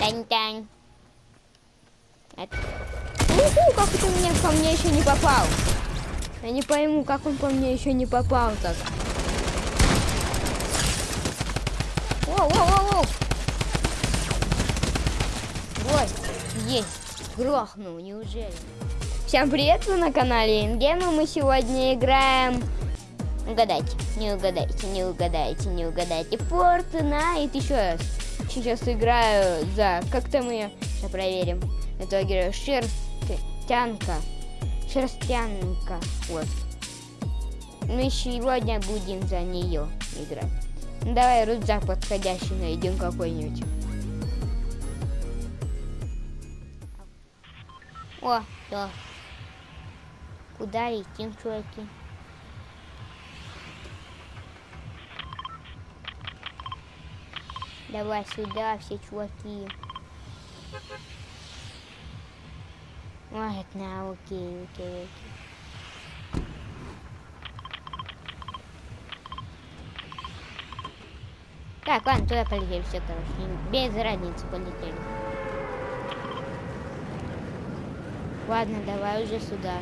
Тань-тань. Это... Уху, как это мне по мне еще не попал? Я не пойму, как он по мне еще не попал так. Воу-воу-воу-воу! Вот, есть. Грохнул, неужели? Всем привет, вы на канале Ингем, и мы сегодня играем... Угадайте, не угадайте, не угадайте, не угадайте. Fortnite еще раз. Сейчас играю за... Как-то мы... Сейчас проверим. Это играю Шерстянка. Шерстянка. Вот. Мы сегодня будем за нее играть. Ну, давай рюкзак подходящий найдем какой-нибудь. О, да. Куда летим, чуваки? Давай сюда, все чуваки. Ладно, окей, окей, окей. Так, ладно, туда полетели все, короче. Без разницы полетели. Ладно, давай уже сюда.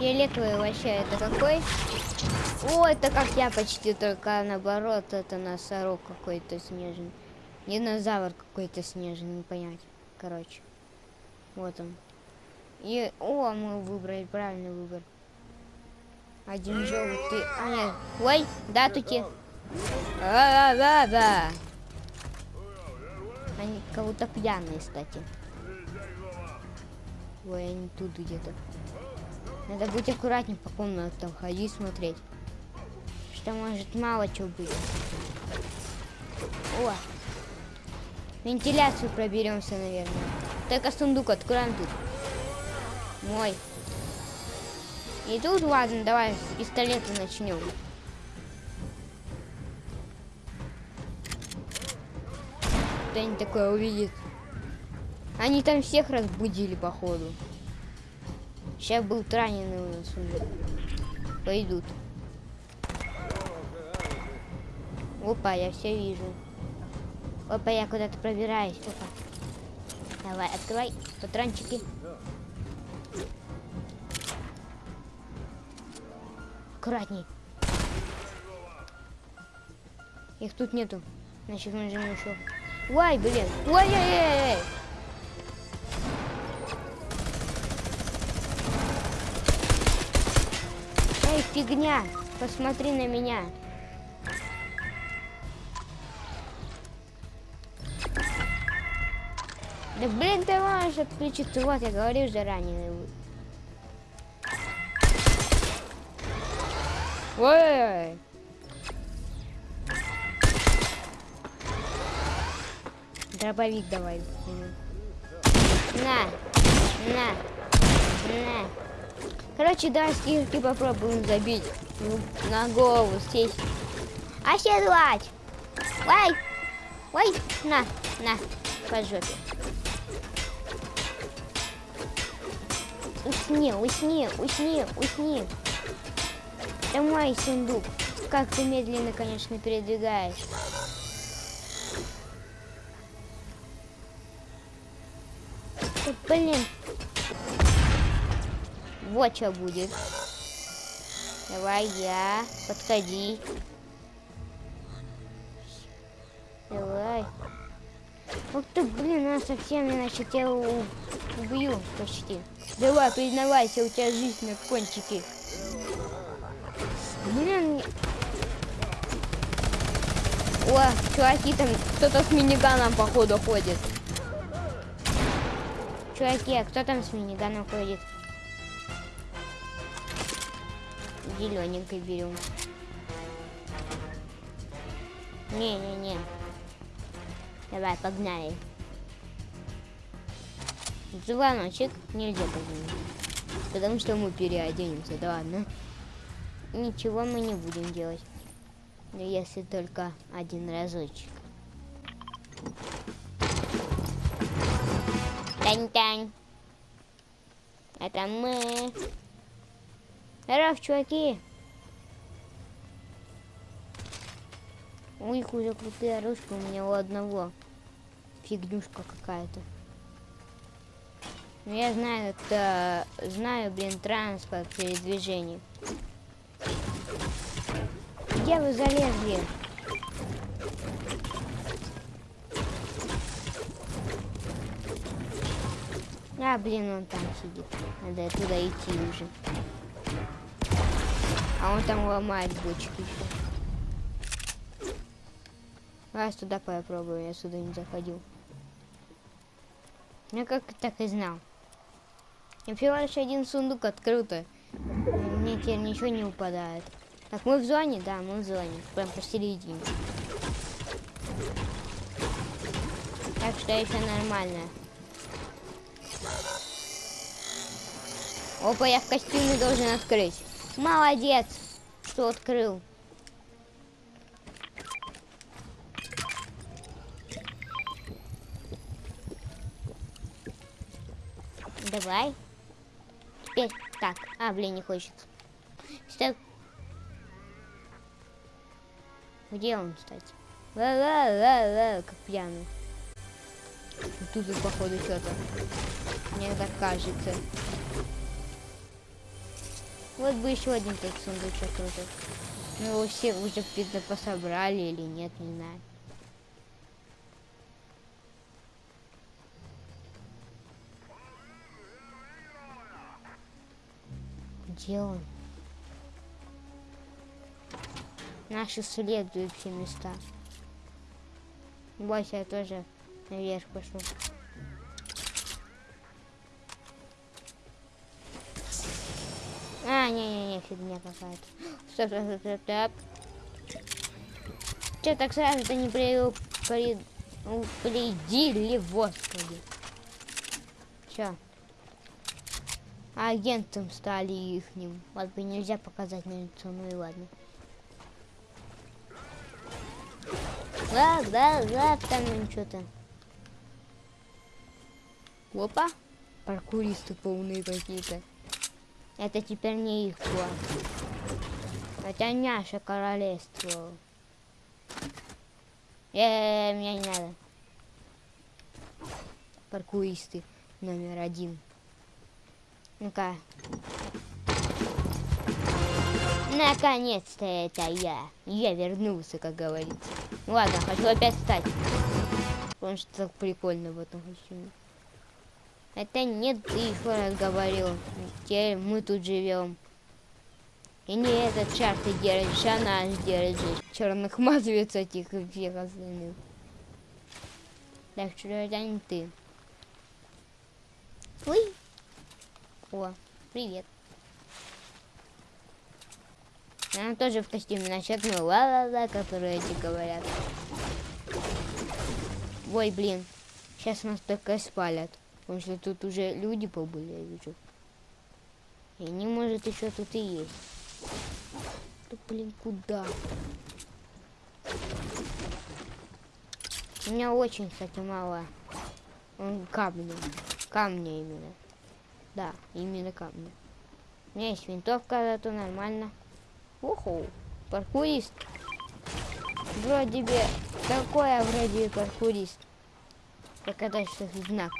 Фиолетовый вообще это какой? О, это как я почти, только наоборот, это носорог какой-то снежный. Динозавр какой-то снежный, не понять. Короче. Вот он. И, о, мы выбрали правильный выбор. Один желтый, а нет, ой, да, тути. А, да, да. Они кого-то пьяные, кстати. Ой, они тут где-то. Надо быть аккуратнее по комнатам ходить, смотреть. Что может мало чего быть. О! Вентиляцию проберемся, наверное. Только сундук откроем тут. Мой. И тут, ладно, давай с пистолета начнем. Кто-нибудь такое увидит. Они там всех разбудили, походу. Сейчас был раненый у нас уже. Пойдут. Опа, я все вижу. Опа, я куда-то пробираюсь. Опа. Давай, открывай патрончики. Аккуратней. Их тут нету. Значит, мы нажмем еще. Ой, блин. Ой-ой-ой. Фигня! Посмотри на меня. Да блин, ты можешь отключиться. Вот, я говорю уже раненый. Ой! Дробовик давай. На! На! На! Короче, да, скидки попробуем забить. Ну, на голову сесть. Оседлать! Ой! Ой! На! На! По жопе. Усни, усни, усни, усни. Это мой сундук. Как ты медленно, конечно, передвигаешь. Блин, вот что будет. Давай я. Подходи. Давай. Ух ты, блин, она совсем иначе тебя убью почти. Давай, признавайся, у тебя жизнь на кончике. Блин. О, чуваки, там кто-то с миниганом, походу, ходит. Чуваки, а кто там с миниганом ходит? Зелененькой берем. Не-не-не. Давай, погнали. Звоночек нельзя позвонить. Потому что мы переоденемся, да ладно. Ничего мы не будем делать. Если только один разочек. Тань-тань. Это мы. Здоров, чуваки. Ой, какая крутая оружка у меня у одного. Фигнюшка какая-то. Ну, я знаю, это... Знаю, блин, транспорт передвижение. Где вы залезли? А, блин, он там сидит. Надо туда идти уже. А он там ломает бочки еще. Раз туда попробую, я сюда не заходил. Я как так и знал. Я всего лишь один сундук открыл-то. Мне теперь ничего не упадает. Так, мы в зоне? Да, мы в зоне. Прям посередине. Так что еще нормально. Опа, я в костюме должен открыть. Молодец, что открыл. Давай. Теперь так. А, блин, не хочет. Стоп. Где он, кстати? Ла-ла-ла-ла, как пьяный. Тут, походу, что-то. Мне так кажется. Вот бы еще один так сундучок крутой. Ну, его все уже, видно, пособрали или нет, не знаю. Где он? Наши следующие места. Бойся, я тоже наверх пошел. А, не-не-не, фигня какая-то. Стоп, стоп, стоп, стоп. Че так сразу-то не при... при... упредили, господи. Че? Агентом стали ихним. Вот бы нельзя показать на лицо, ну и ладно. Да, да, да, там что-то. Опа. Паркуристы полные какие-то. Это теперь не их план. Это наше королевство. Э, -э, мне не надо. Паркуристы номер один. Ну-ка. Наконец-то это я. Я вернулся, как говорится. Ладно, хочу опять встать. Потому что так прикольно в этом костюме. Это нет, ты еще раз говорил. Теперь мы тут живем. И не этот шар ты держишь, а наш держишь. Черных мазовец этих и всех остальных. Так что это не ты. Ой. О, привет. Она тоже в костюме начекнула ла-ла-ла, которые эти говорят. Ой, блин. Сейчас нас только спалят. Потому что тут уже люди побыли, я вижу. И не может еще тут и есть. Да блин, куда? У меня очень, кстати, мало камня. Камня именно. Да, именно камня. У меня есть винтовка, зато нормально. Уху, паркурист. Вроде бы, такое вроде паркурист. Показать, что знак.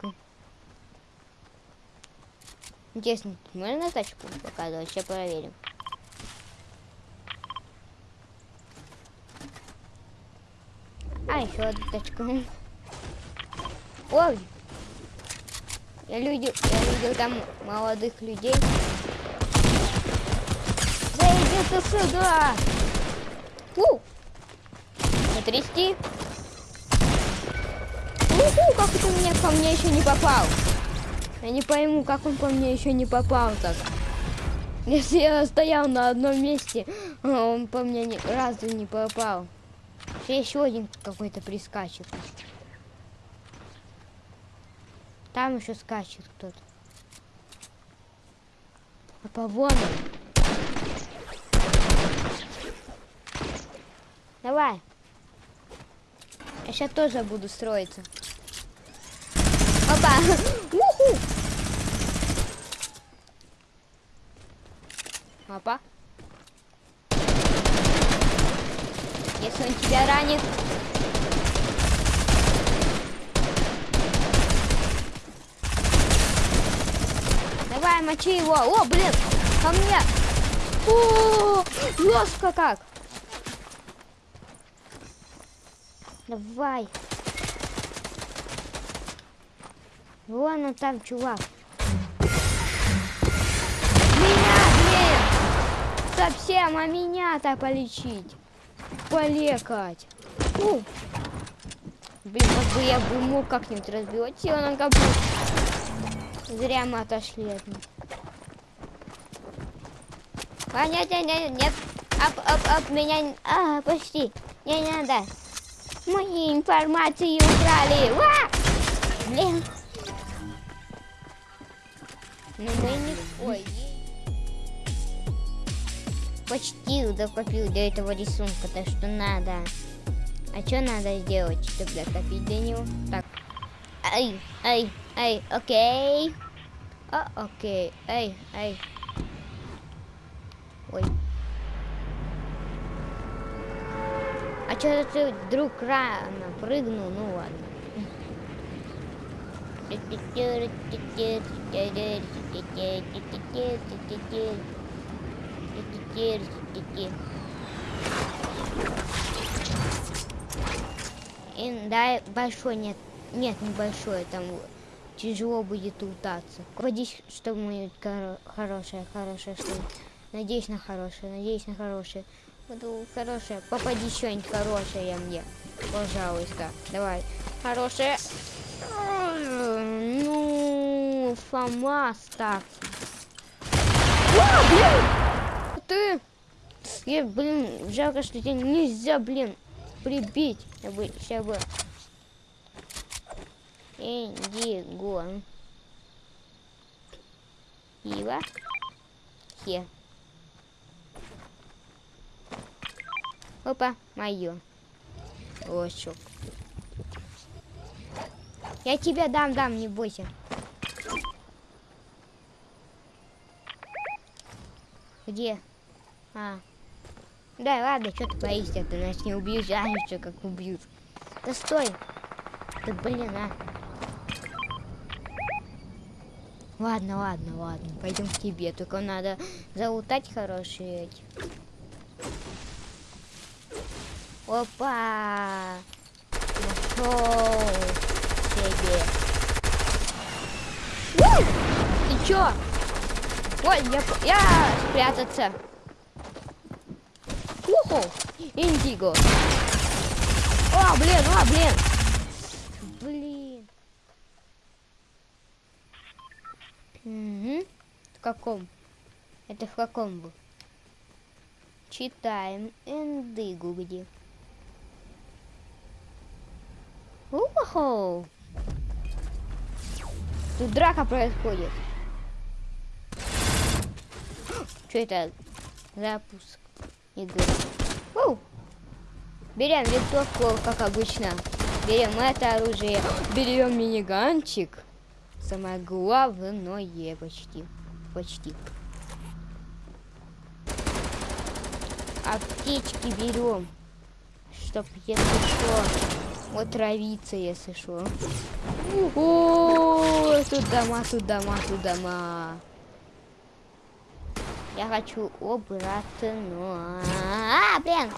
Интересно, можно тачку показывать? Сейчас проверим. А, еще одну тачку. Ой! Я, люди, я видел там молодых людей. Да иди ты сюда! У! Потрясти! Уху, как это меня ко мне еще не попал? Я не пойму, как он по мне еще не попал так. Если я стоял на одном месте, он по мне ни разу не попал. Еще один какой-то прискачет. Там еще скачет кто-то. А по вон Давай. Я сейчас тоже буду строиться. Опа! Уху! Опа. Если он тебя ранит. Давай, мочи его. О, блин, ко мне. О, жестко как. Давай. Вон он там, чувак. Совсем, а меня-то полечить. Полекать. Фу. Блин, как бы я бы мог как-нибудь разбивать его на капут. Зря мы отошли от них. А, нет, нет, нет, нет. Оп, оп, оп, меня... А, почти. Не, надо. Мои информации украли. Ва! Блин. Ну мы не... Ой. Почти докопил до этого рисунка, так что надо. А что надо сделать, чтобы докопить до него? Так. Ай, ай, ай, окей. А, окей, ай, ай. Ой. А что ты вдруг рано прыгнул? Ну ладно. И, да, большой нет. Нет, небольшой, там тяжело будет лутаться. Водись что-нибудь хорошее, хорошее что. Надеюсь на хорошее, надеюсь на хорошее. Буду хорошее. Попади что-нибудь хорошее мне. Пожалуйста. Давай. Хорошее. Ну, ФАМАС так. О, блин! Ты! Я, блин, жалко, что тебя нельзя, блин, прибить. Я бы, сейчас бы... Индиго. Пиво. Хе. Опа, мое. Лошок. Я тебя дам, дам, не бойся. Где? А. Да, ладно, что ты боишься? Ты нас не убьешь, а еще как убьют. Да стой. Да блин, а. Ладно, ладно, ладно. Пойдем к тебе. Только надо залутать хорошие эти. Опа! Нашел себе. Ты чё? Ой, я, я спрятаться. Уху! Индиго. О, блин, о, блин. Блин. Угу. В каком? Это в каком был? Читаем. Индигу где? Уху! Тут драка происходит. Что это? Запуск игры. Уу! Берем винтовку, как обычно. Берем это оружие. Берем миниганчик. Самое главное почти. Почти. Аптечки берем. Чтоб если что, отравиться, если что. О, тут дома, тут дома, тут дома. Я хочу обратно. А, блин!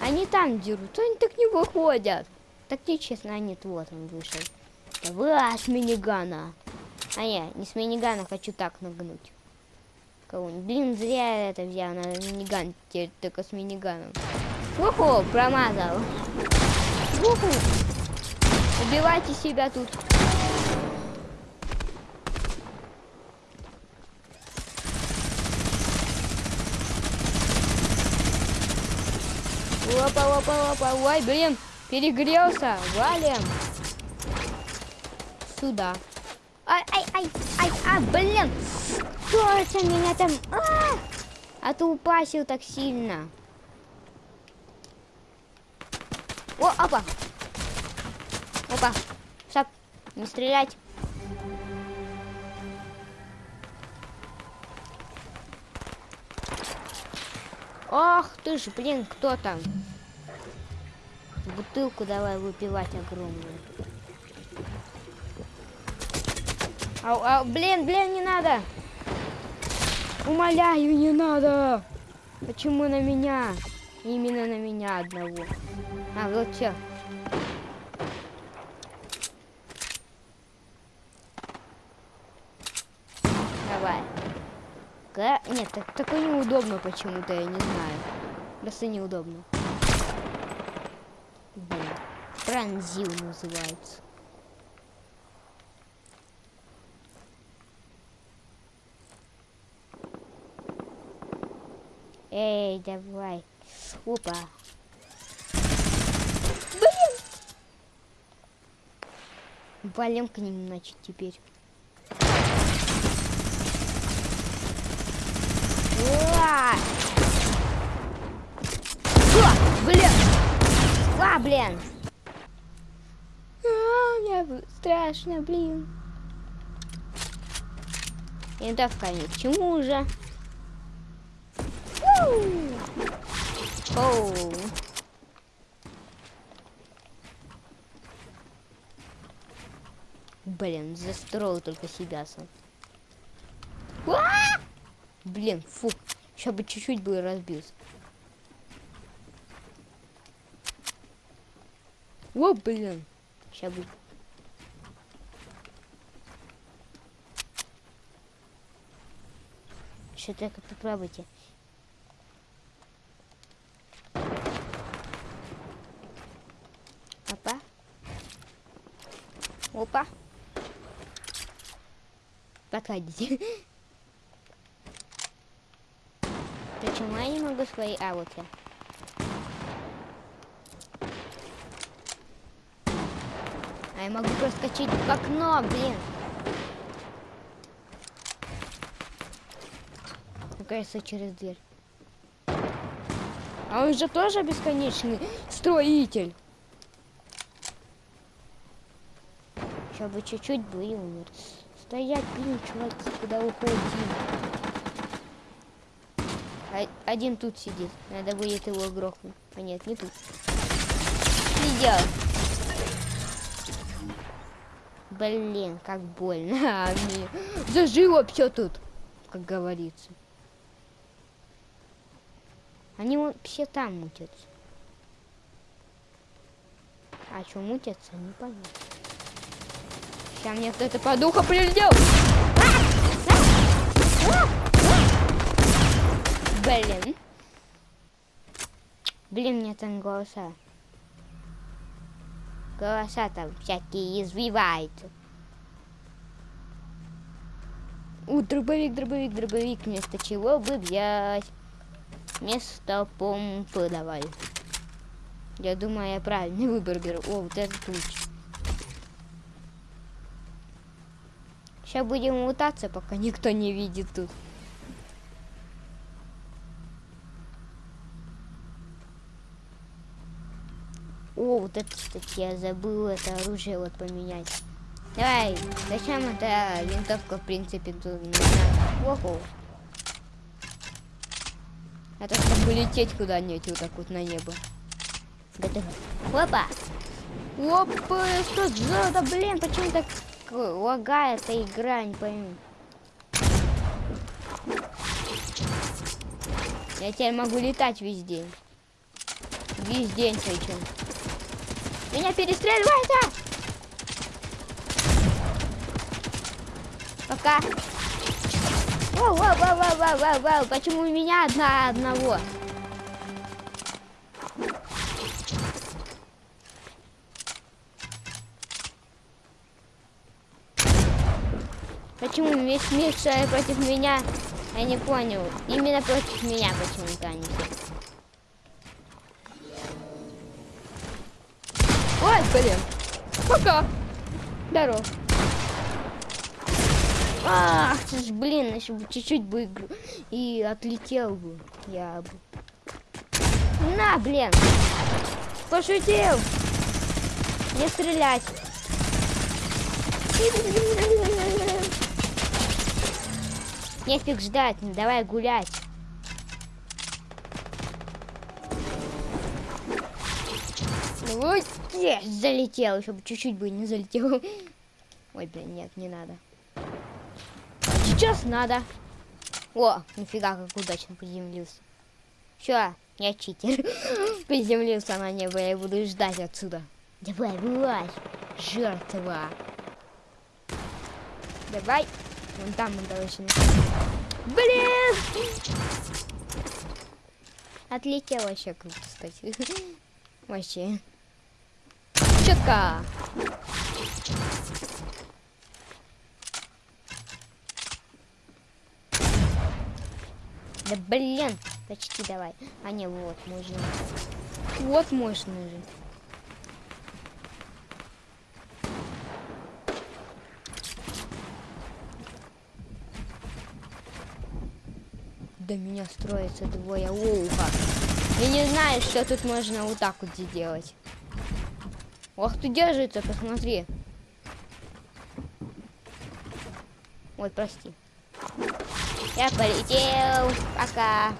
Они там дерут, они так не выходят. Так нечестно, а нет, вот он вышел. Давай с минигана. А я не с минигана хочу так нагнуть. Кого-нибудь. Блин, зря я это взял. на миниган теперь только с миниганом. Уху, промазал. Уху. Убивайте себя тут. Опа, опа, опа, ой, блин, перегрелся, валим. Сюда. Ай, ай, ай, ай, а, блин, точно меня там, а, а ты упасил так сильно. О, опа. Опа. Стоп. Не стрелять. Ах ты ж, блин, кто там? Бутылку давай выпивать огромную. Ау, ау, блин, блин, не надо. Умоляю, не надо. Почему на меня? Именно на меня одного. А, вот все. Давай. Ка- Нет, так, такое неудобно почему-то, я не знаю. Просто неудобно. Блин. Пронзил называется. Эй, давай. Опа. Блин! Валим к ним, значит, теперь. Блин! А, блин! А, мне страшно, блин. Винтовка ни к чему уже. Оу. Блин, застроил только себя сам. А! Блин, фу. Сейчас бы чуть-чуть бы разбился. О, блин. Сейчас бы. Что только попробуйте. Опа. Опа. Подходите. Почему я не могу свои... А, вот я. Я могу проскочить в окно, блин. Кажется, через дверь. А он же тоже бесконечный строитель. Сейчас бы чуть-чуть бы и умер. Стоять, блин, чуваки, куда уходим? А- один тут сидит. Надо будет его грохнуть. А нет, не тут. Видел. Блин, как больно. А, зажило все тут, как говорится. Они вон все там мутятся. А что мутятся, не понятно. Сейчас мне кто-то по духу прилетел. Блин. Блин, мне там голоса. Голоса там всякие извиваются. У, дробовик, дробовик, дробовик. Вместо чего бы взять? Вместо помпы давай. Я думаю, я правильный выбор беру. О, вот этот луч. Сейчас будем лутаться, пока никто не видит тут. О, вот это, кстати, я забыл это оружие вот поменять. Давай, зачем эта винтовка, в принципе, тут нужна? Оху. Это чтобы лететь куда-нибудь вот так вот на небо. Готово. Опа! Опа, что за... Да блин, почему так лагает эта игра, не пойму. Я теперь могу летать весь день. Весь день причем. Меня перестреливается! Пока. Вау, вау, вау, вау, вау, вау, вау. Почему у меня одна одного? Почему весь мир против меня? Я не понял. Именно против меня почему-то они. Пока. Здорово. Ах, ты ж, блин, еще бы чуть-чуть бы и отлетел бы. Я бы. На, блин. Пошутил. Не стрелять. Нефиг ждать, давай гулять. Ой, есть, залетел, чтобы чуть-чуть бы не залетел. Ой, блин, нет, не надо. Сейчас надо. О, нифига, как удачно приземлился. Все, я читер. приземлился на небо, я буду ждать отсюда. Давай, вылазь, жертва. Давай. Вон там мы должны. Блин! Отлетел вообще круто, кстати. Вообще. Четко. Да блин, почти давай. А не, вот, можно. Вот можно же. до меня строится двое уха. Я не знаю, что тут можно вот так вот сделать. Ох, ты держится, посмотри. Ой, прости. Я полетел. Пока.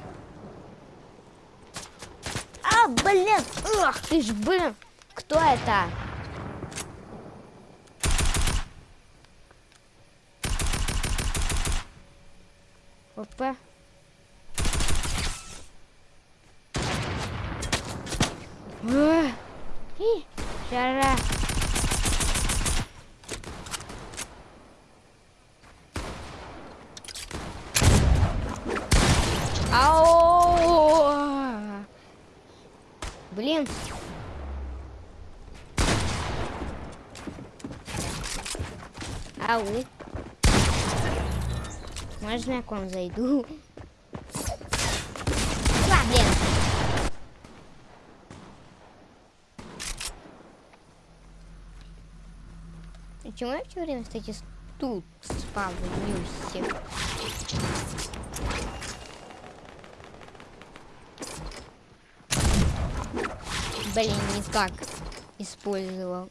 А, блин! Ах ты ж, блин! Кто это? Опа. Жара. Ау! Блин. Ау. Можно я к вам зайду? А, блин. Почему я все время, кстати, тут спавнюсь? Блин, не так использовал.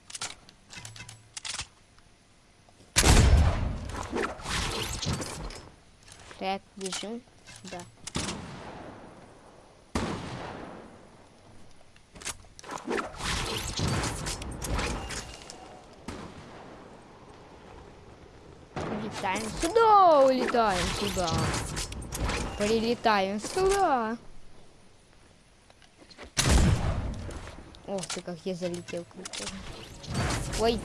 Так, бежим сюда. Улетаем сюда, улетаем сюда. Прилетаем сюда. Ох ты, как я залетел. Ой.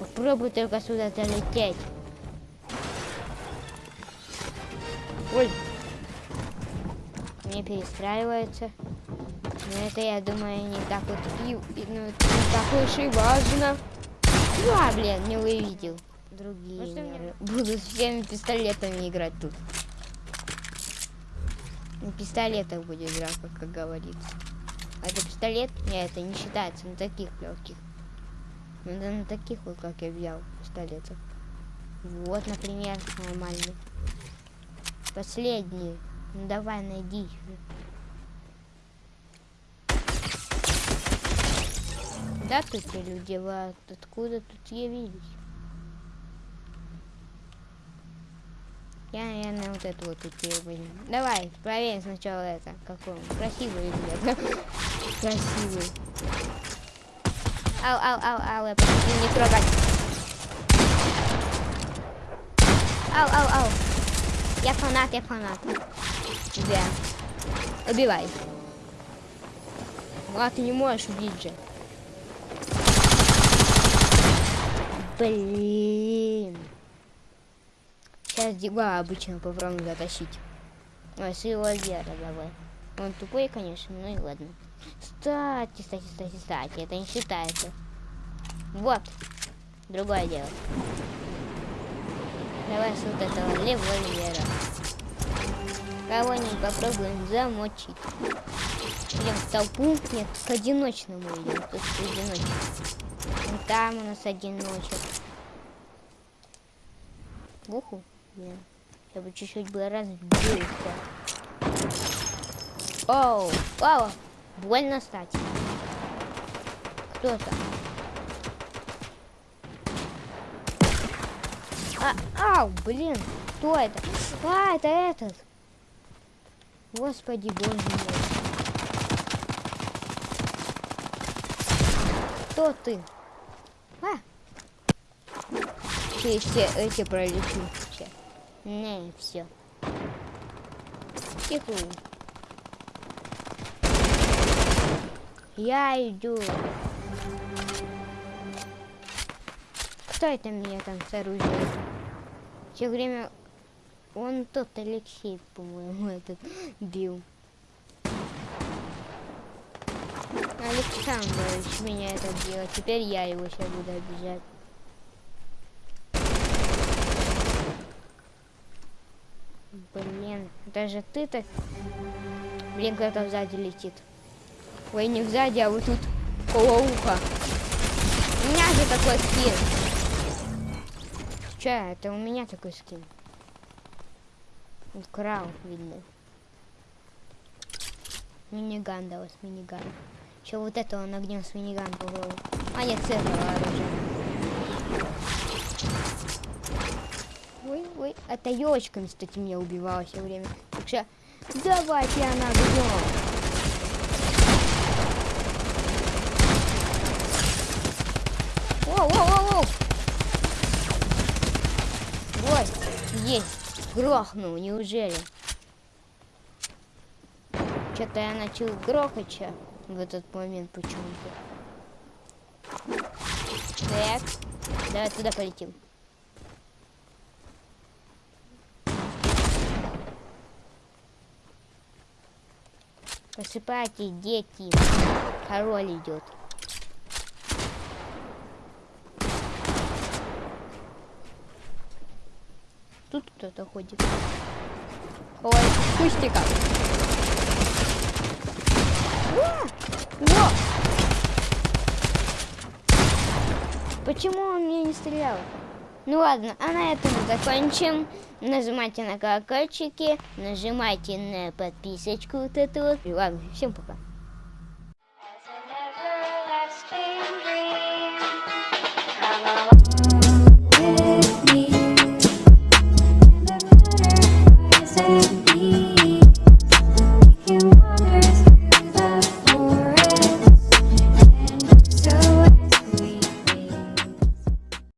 Попробуй только сюда залететь. Ой. Не перестраивается. Но это, я думаю, не так вот и, и ну, не так уж и важно. Ну, а, блин, не увидел другие Может, миры. Буду всеми пистолетами играть тут. На пистолетах будет драка, как говорится. А это пистолет? Нет, это не считается на таких легких. Надо на таких вот, как я взял, пистолетов. Вот, например, нормальный. Последний. Ну давай, найди. Да, тут люди, вы откуда тут явились? Я, наверное, вот эту вот идею возьму. Давай, проверим сначала это. Какой он. Красивый или Красивый. Ау, ау, ау, ау, я прошу не трогать. Ау, ау, ау. Я фанат, я фанат. Тебя. Убивай. А ты не можешь убить же. Блин. Сейчас Диба обычно попробуем затащить. Ой, с его вера давай. Он тупой, конечно, ну и ладно. Кстати, кстати, кстати, кстати, это не считается. Вот. Другое дело. Давай с вот этого револьвера. Кого-нибудь попробуем замочить. Идем в толпу. Нет, к одиночному идем. Тут одиночек. Там у нас одиночек. Уху. Блин. Чтобы чуть-чуть было разбился. Оу, оу, больно стать. Кто-то. А, ау, блин, кто это? А, это этот. Господи, боже мой. Кто ты? А! Ты все эти сейчас. Не, все. Тихо. Я иду. Кто это меня там с оружием? Все время он тот Алексей, по-моему, этот бил. Александрович меня это делал. Теперь я его сейчас буду обижать. Блин, даже ты так... Блин, кто-то сзади летит. Ой, не сзади, а вот тут около. У меня же такой скин. Че, это у меня такой скин. Украл, видно. Миниган далось, миниган. Еще вот это он огнем с миниган по голову. А нет, с этого оружия. Ой, ой, это елочками, кстати, меня убивала все время. Что давайте она огнем. Воу, воу, воу, воу. Вот, есть. Грохнул, неужели? Что-то я начал грохать в этот момент почему-то. Так, давай туда полетим. Посыпайте, дети. Король идет. Тут кто-то ходит. Ой, кустика. Во! Почему он мне не стрелял? Ну ладно, а на этом закончим. Нажимайте на колокольчики, нажимайте на подписочку вот эту вот. Ладно, всем пока.